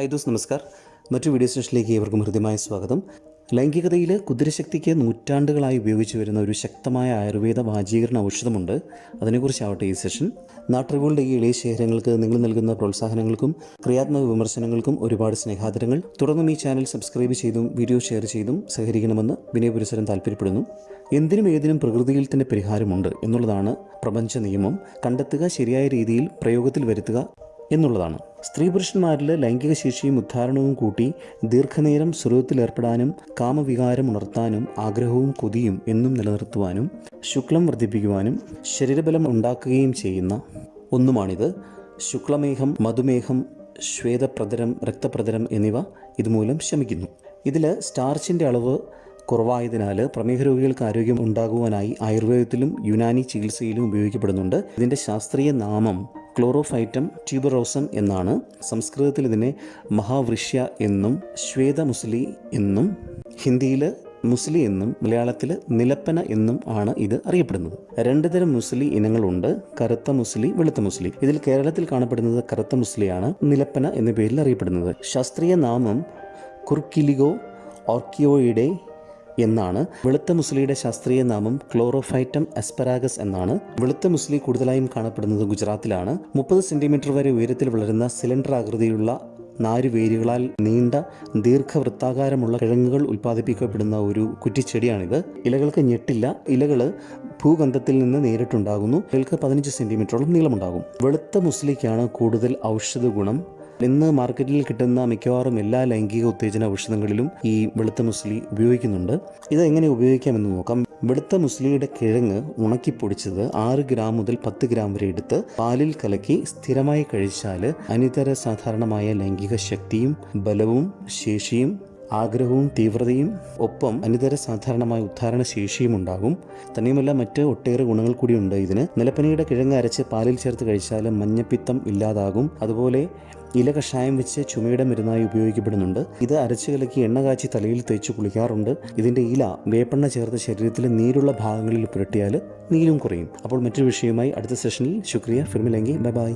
High those നമസ്കാർ. മറ്റു video സെഷനിലേക്ക് ഏവർക്കും ഹൃദ്യമായ സ്വാഗതം. ലൈംഗികതയിൽ കുതിരശക്തിക്ക് നൂറ്റാണ്ടുകളായി ഉപയോഗിച്ചു വരുന്ന ഒരു ശക്തമായ ആയുർവേദ വാചീകരണ ഔഷധമുണ്ട്. അതിനെക്കുറിച്ചാവട്ടെ ഈ സെഷൻ നാട്ടറിവുകളുടെ ഈ എളിയ ശേഖരങ്ങൾക്ക് നിങ്ങൾ നൽകുന്ന പ്രോത്സാഹനങ്ങൾക്കും ക്രിയാത്മക വിമർശനങ്ങൾക്കും ഒരുപാട് സ്നേഹാദരങ്ങൾ. തുടർന്നും ഈ ചാനൽ സബ്സ്ക്രൈബ് ചെയ്തും വീഡിയോ ഷെയർ ചെയ്തും സഹകരിക്കണമെന്ന് വിനയപുരസരം താല്പര്യപ്പെടുന്നു എന്തിനും ഏതിനും പ്രകൃതിയിൽ തന്നെ പരിഹാരമുണ്ട് എന്നുള്ളതാണ് പ്രപഞ്ച നിയമം. കണ്ടെത്തുക ശരിയായ രീതിയിൽ പ്രയോഗത്തിൽ വരുത്തുക എന്നുള്ളതാണ്. സ്ത്രീ പുരുഷന്മാരിൽ ലൈംഗിക ശേഷിയും ഉദ്ധാരണവും കൂട്ടി ദീർഘനേരം സ്വരൂപത്തിലേർപ്പെടാനും കാമവികാരം ഉണർത്താനും ആഗ്രഹവും കൊതിയും എന്നും നിലനിർത്തുവാനും ശുക്ലം വർദ്ധിപ്പിക്കുവാനും ശരീരബലം ഉണ്ടാക്കുകയും ചെയ്യുന്ന ഒന്നുമാണിത്. ശുക്ലമേഹം മധുമേഹം ശ്വേതപ്രതരം രക്തപ്രതരം എന്നിവ ഇതുമൂലം ശമിക്കുന്നു. ഇതിൽ സ്റ്റാർച്ചിന്റെ അളവ് കുറവായതിനാൽ പ്രമേഹ രോഗികൾക്ക് ആരോഗ്യം ഉണ്ടാകുവാനായി ആയുർവേദത്തിലും യുനാനി ചികിത്സയിലും ഉപയോഗിക്കപ്പെടുന്നുണ്ട്. ഇതിന്റെ ശാസ്ത്രീയ നാമം ക്ലോറോഫൈറ്റം ട്യൂബറോസം എന്നാണ് സംസ്കൃതത്തിൽ ഇതിനെ മഹാവൃഷ്യ എന്നും ശ്വേതമുസ്ലി എന്നും ഹിന്ദിയിൽ മുസ്ലി എന്നും മലയാളത്തിൽ നിലപ്പന എന്നും ആണ് ഇത് അറിയപ്പെടുന്നത്. രണ്ട് തരം മുസ്ലി ഇനങ്ങളുണ്ട്. കറുത്ത മുസ്ലി വെളുത്ത മുസ്ലി. ഇതിൽ കേരളത്തിൽ കാണപ്പെടുന്നത് കറുത്ത മുസ്ലിയാണ് നിലപ്പന എന്ന പേരിൽ അറിയപ്പെടുന്നത്. ശാസ്ത്രീയ നാമം കുർക്കിലിഗോ ഓർക്കിയോയിഡെ എന്നാണ് വെളുത്ത മുസ്ലിയുടെ ശാസ്ത്രീയ നാമം ക്ലോറോഫൈറ്റം എസ്പെറാഗസ് എന്നാണ്. വെളുത്ത മുസ്ലി കൂടുതലായും കാണപ്പെടുന്നത് ഗുജറാത്തിലാണ്. മുപ്പത് സെന്റിമീറ്റർ വരെ ഉയരത്തിൽ വളരുന്ന സിലിണ്ടർ ആകൃതിയിലുള്ള നാരുവേരുകളാൽ നീണ്ട ദീർഘവൃത്താകാരമുള്ള കിഴങ്ങുകൾ ഉൽപ്പാദിപ്പിക്കപ്പെടുന്ന ഒരു കുറ്റിച്ചെടിയാണിത്. ഇലകൾക്ക് ഞെട്ടില്ല. ഇലകൾ ഭൂഗന്ധത്തിൽ നിന്ന് നേരിട്ടുണ്ടാകുന്നു. ഇലകൾക്ക് പതിനഞ്ച് സെന്റിമീറ്ററോളം നീളമുണ്ടാകും. വെളുത്ത മുസ്ലിക്കാണ് കൂടുതൽ ഔഷധ ഗുണം ഇന്ന് മാർക്കറ്റിൽ കിട്ടുന്ന മിക്കവാറും എല്ലാ ലൈംഗിക ഉത്തേജന ഔഷധങ്ങളിലും ഈ വെളുത്ത മുസ്ലി ഉപയോഗിക്കുന്നുണ്ട്. ഇത് എങ്ങനെ ഉപയോഗിക്കാമെന്ന് നോക്കാം. വെളുത്ത മുസ്ലിയുടെ കിഴങ്ങ് ഉണക്കിപ്പൊടിച്ചത് ആറ് ഗ്രാം മുതൽ പത്ത് ഗ്രാം വരെ എടുത്ത് പാലിൽ കലക്കി സ്ഥിരമായി കഴിച്ചാൽ അനിതര സാധാരണമായ ലൈംഗിക ശക്തിയും ബലവും ശേഷിയും ആഗ്രഹവും തീവ്രതയും ഒപ്പം അനിതര സാധാരണമായ ഉദ്ധാരണ ശേഷിയും ഉണ്ടാകും. തന്നെയുമല്ല മറ്റ് ഒട്ടേറെ ഗുണങ്ങൾ കൂടിയുണ്ട് ഇതിന്. നിലപ്പനയുടെ കിഴങ്ങ് അരച്ച് പാലിൽ ചേർത്ത് കഴിച്ചാൽ മഞ്ഞപ്പിത്തം ഇല്ലാതാകും. അതുപോലെ ഇല കഷായം വെച്ച് ചുമയുടെ മരുന്നായി ഉപയോഗിക്കപ്പെടുന്നുണ്ട്. ഇത് അരച്ച് കലക്കി എണ്ണ കാച്ചി തലയിൽ തേച്ച് കുളിക്കാറുണ്ട്. ഇതിന്റെ ഇല വേപ്പെണ്ണ ചേർത്ത് ശരീരത്തിലെ നീരുള്ള ഭാഗങ്ങളിൽ പുരട്ടിയാൽ നീരും കുറയും. അപ്പോൾ മറ്റൊരു വിഷയവുമായി അടുത്ത സെഷനിൽ ശുക്രിയ ഫിർമിലെങ്കി. Bye bye.